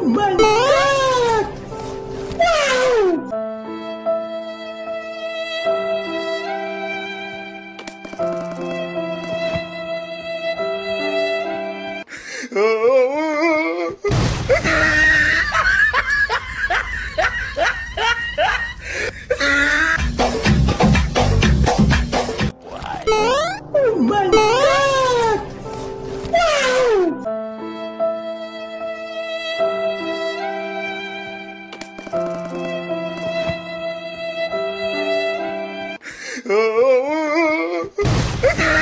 Oh my god! Wow! oh. Oh,